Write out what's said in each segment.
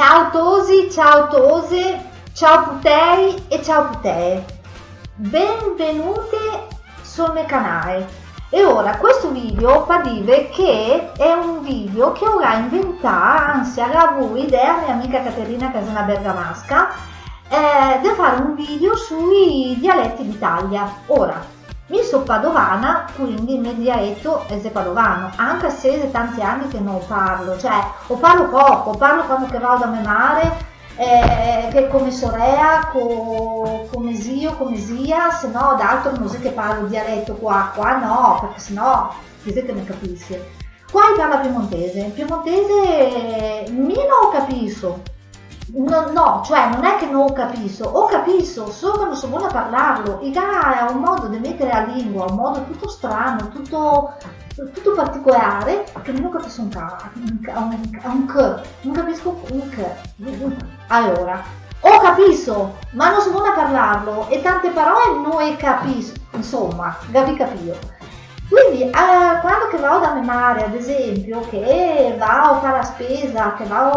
ciao Tose, ciao Putei e ciao Putee. Benvenute sul mio canale. E ora questo video fa dire che è un video che ora inventato, anzi ha avuto idea mia amica Caterina Casana Bergamasca, eh, di fare un video sui dialetti d'Italia. Ora, mi sono padovana, quindi dialetto è padovano, anche se è tanti anni che non parlo, cioè o parlo poco, parlo quando che vado a memare, eh, che come sorella, co, come zio, come zia, se no d'altro non so che parlo dialetto qua, qua no, perché se no, che ne capisce. Qua parla piemontese, piemontese mi non capisco, No, no, cioè non è che non capisco, ho capisco, solo che non so buona a parlarlo. Il ha un modo di mettere la lingua, un modo tutto strano, tutto, tutto particolare, che non capisco un K, un, un K, non capisco un K. Allora, ho capisco, ma non so buona a parlarlo e tante parole non capisco, insomma, capi capio. Quindi eh, quando che vado da memare, ad esempio, che va a fare la spesa, che va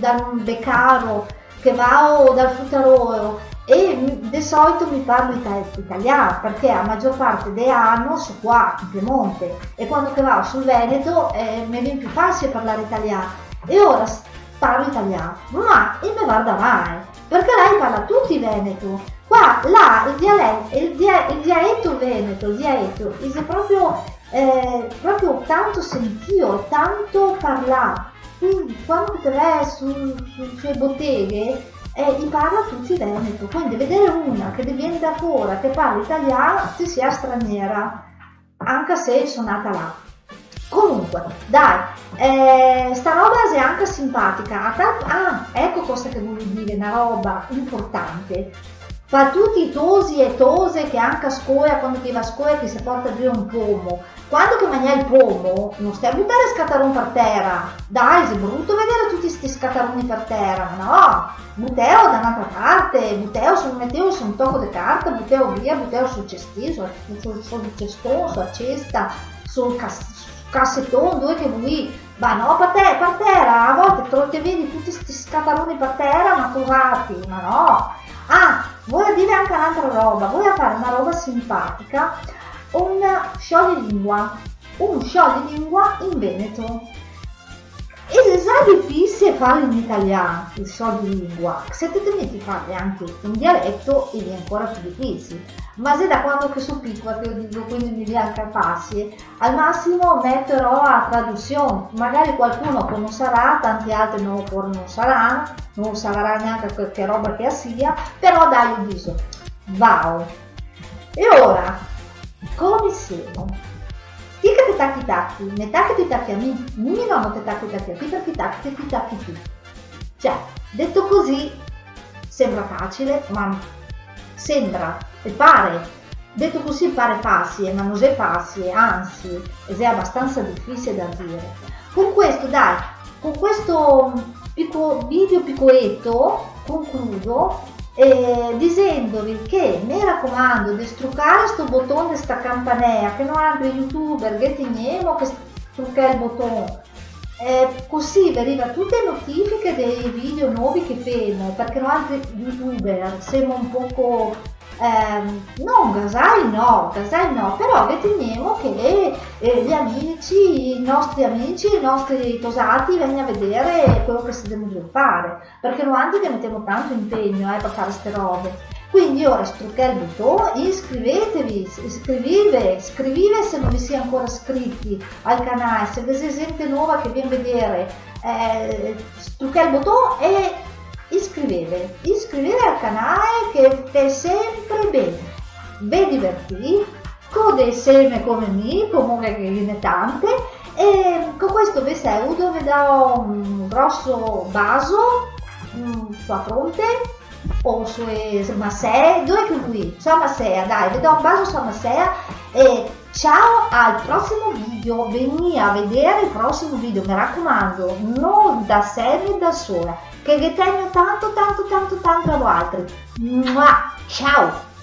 dal beccaro, che va dal fruttarolo e di solito mi parlo italiano perché la maggior parte dell'anno sono qua in Piemonte e quando che vado sul Veneto eh, mi viene più facile parlare italiano. E ora parlo italiano ma il me guarda mai perché lei parla tutti veneto Qua, là, il dialetto, il, dia, il dialetto veneto, il dialetto, è proprio, eh, proprio tanto sentito, tanto parlato. Quindi quando te vai su, su, sulle botteghe, eh, gli parla tutti veneto. Quindi vedere una che viene da fuori, che parla italiano, ti sia straniera, anche se sono nata là. Comunque, dai, eh, sta roba è anche simpatica. Ah, ecco cosa che voglio dire, una roba importante fa tutti i tosi e tose che anche a scuola, quando ti va a scuola ti si porta giù un pomo. Quando che mangia il pomo, non stai a buttare scattaroni per terra. Dai, è brutto vedere tutti questi scattaroni per terra, no? Butteo da un'altra parte, butteo su, mettevo su un tocco di carta, butteo via, butteo sul cestino, sul, sul cestone, sulla cesta, sul cassettone, dove che vuoi. Ma no, per, te, per terra, a volte te vedi tutti questi scattaroni per terra, ma cosati, ma no Ah, vuoi dire anche un'altra roba, vuoi fare una roba simpatica, un scioglilingua, un scioglilingua in Veneto. E se è difficile farlo in italiano, il scioglilingua, se ti metti farli anche in dialetto è ancora più difficile ma se da quando che sono piccola che io dico quindi mi viene capace al massimo metterò a traduzione. Magari qualcuno che non sarà tanti altri non, non saranno non sarà neanche che roba che sia però dai io dico wow. E ora come siamo che tacchi tacchi metà ti tacchi a me mi non ti tacchi tacchi a te perché tacchi ti tacchi tu. Cioè detto così sembra facile ma sembra e pare. Detto così pare facile ma non è facile anzi è abbastanza difficile da dire. Con questo dai con questo picco, video piccoletto concludo eh, dicendovi che mi raccomando di struccare questo bottone di sta campanella che non altri youtuber che teniamo che struccare il bottone eh, così vi arriva tutte le notifiche dei video nuovi che fanno perché noi altri youtuber siamo un poco ehm, non gasai no, gasai no, però riteniamo che eh, gli amici, i nostri amici, i nostri tosati vengano a vedere quello che si deve fare perché noi altri che mettiamo tanto impegno eh, per fare queste robe. Quindi ora struccare il bottone, iscrivetevi, iscrivete, iscrivete se non vi siete ancora iscritti al canale, se avete gente nuova che viene a vedere, eh, struccare il bottone e iscrivete, iscrivete al canale che è sempre bene, vi divertite, code insieme come me, comunque che ne tante, e con questo saluto, vi do un grosso baso mm, sulla fronte o sue Masea, dove che qui? Ciao Masea, dai, vi do un bacio su Masea e ciao al prossimo video, veni a vedere il prossimo video, mi raccomando, non da sé da sola, che vi tengo tanto tanto tanto tanto a voi altri. Ciao!